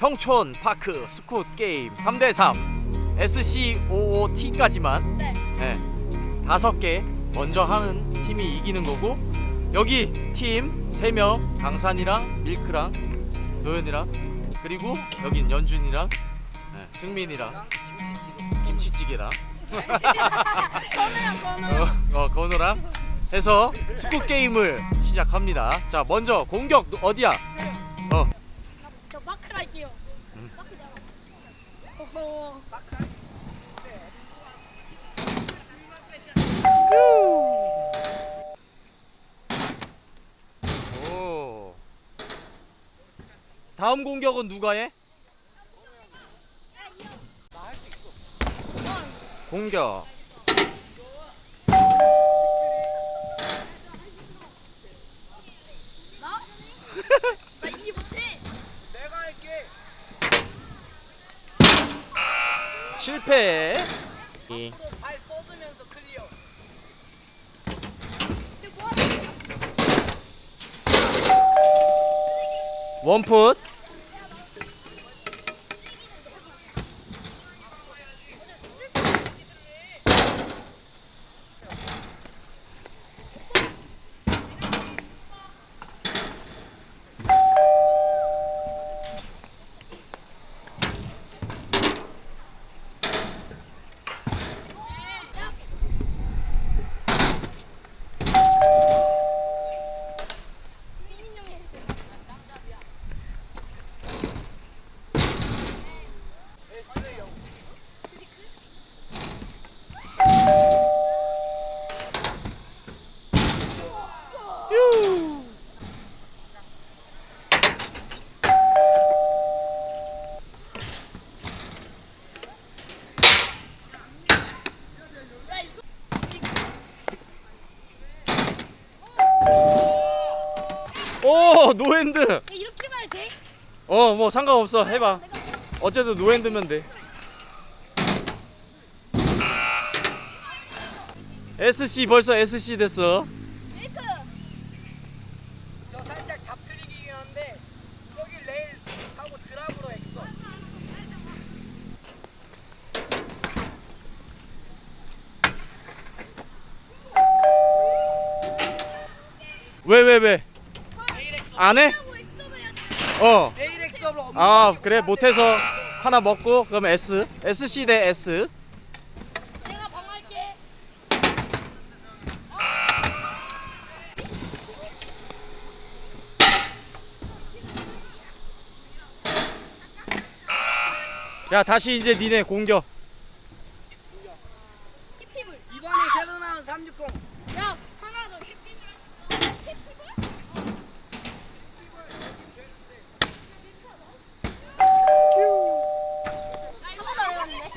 평촌 park scoot 게임 3대3 SCOOT까지만 네. 네, 다섯 개 먼저 하는 팀이 이기는 거고 여기 팀 3명 강산이랑 밀크랑 도현이랑 그리고 여긴 연준이랑 네, 승민이랑 김치찌개 랑 건우형 건우. 어, 어 건우랑 해서 scoot 게임을 시작합니다. 자 먼저 공격 누- 어디야? 어 오. 다음 공격은 누가 해? 공격. 나? 나 이기 못해. 실패. 거야? 원풋. 민인 형이 해. 오 no hand. 야, 이렇게만 해도 돼? 어 뭐 상관없어 해봐. 어쨌든 no hand면 돼. SC 벌써 SC 됐어. make. 저 살짝 잡틀리기긴 한데 저기 레일 하고 drop으로 엑서. 왜왜 왜? 안 해? 어. 아 그래 못해서 하나 먹고 그럼 S SC 대 S. 야 다시 이제 니네 공격 힙힙을. 이번에 새로 나온 360. 야, 하나 더 힙힙을. 힙힙을? 한 번도 안 해봤는데.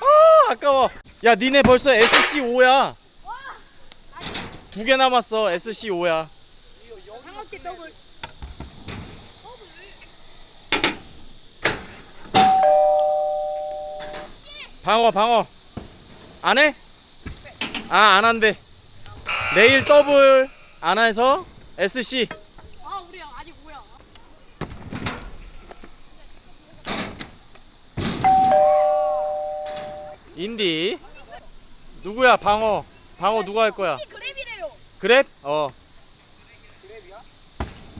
아 아까워 야 니네 벌써 SC 5야 와, 두개 남았어 SC 5야 상어깨 더블. 방어 방어 안 해? 아 안 한대 내일 더블 안 해서 SC 아, 우리 아직 뭐야? 인디 누구야 방어 방어 누가 할 거야 이 그랩이래요. 그랩? 어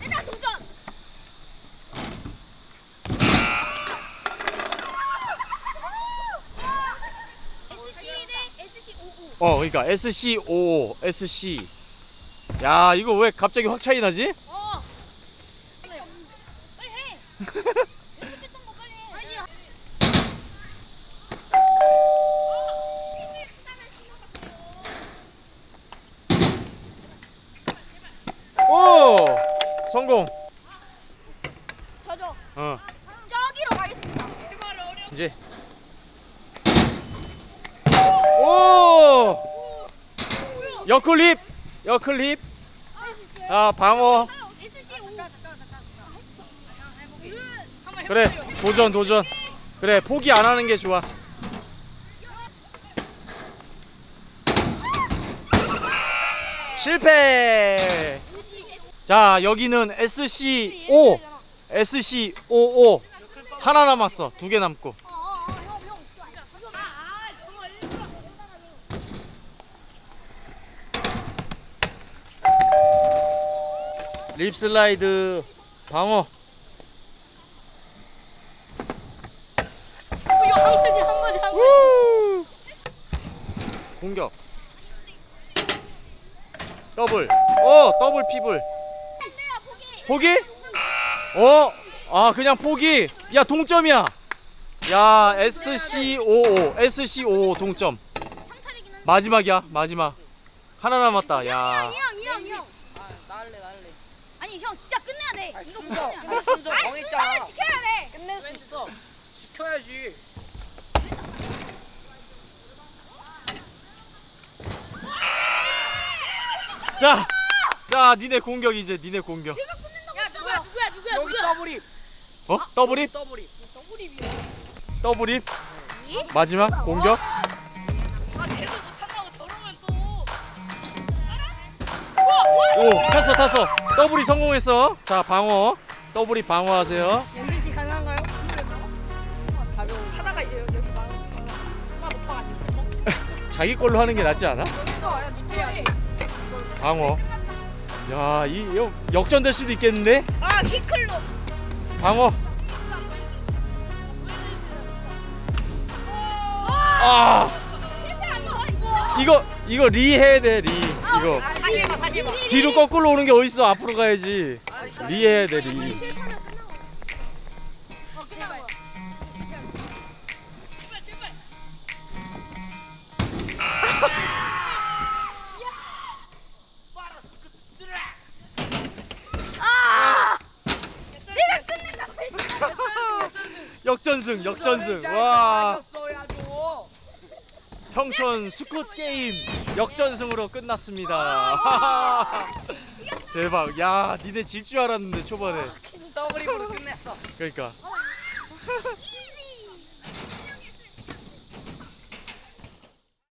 일단 도전. SC 대 SC 55. 어, 그러니까 SC 5 SC 야 이거 왜 갑자기 확 차이 나지? 어. 빨리 해. 했던 거 빨리 해. 아니야. 오 성공 저저 어 저기로 가겠습니다. 이제 오 여클립 여클립 자 방어 SC 5. 한번 그래. 도전 도전 그래 포기 안 하는 게 좋아 실패. 자 여기는 SC5 SC55 하나 남았어. 두 개 남고. 립슬라이드 방어! 공격. 더블. 어 double whip을 포기? 어 아 그냥 포기. 야 동점이야. 야 SCOO SCOO 동점. 마지막이야 마지막. 하나 남았다. 야. 이형 이형 이형. 아 나할래 나할래 아니 형 진짜 끝내야 돼. 아, 이거 순서. 끝내야 돼. 순서. 아니, 정했잖아. 나를 지켜야 돼. 끝낼 수 있어. 지켜야지. 자, 자, 니네 공격 이제. 니네 공격. 야 누구야 누구야 누구야 여기 더블입 어? 더블입? 더블입 더블입이야. 더블입? 마지막 공격? 아 제대로 못한다고 저러면 또. 오, 탔어, 탔어. double whip 성공했어. 자, 방어. 더블이 방어하세요. 씨 가능한가요? 가벼운 하다가 이제 여기 막. 자기 걸로 하는 게 낫지 않아? 방어. 야, 이 이거 역전될 수도 있겠는데? 아 키클로. 방어. 아. 이거. 이거 리 해야 돼, 리. 이거 해봐. 뒤로 거꾸로 오는 게 어딨어? 앞으로 가야지. 리 해야 돼, 리. 역전승, 역전승. 와. 평촌 스콧 게임 역전승으로 끝났습니다. 대박. 야, 니네 질 줄 알았는데 초반에. 더블 입으로 끝냈어 그러니까.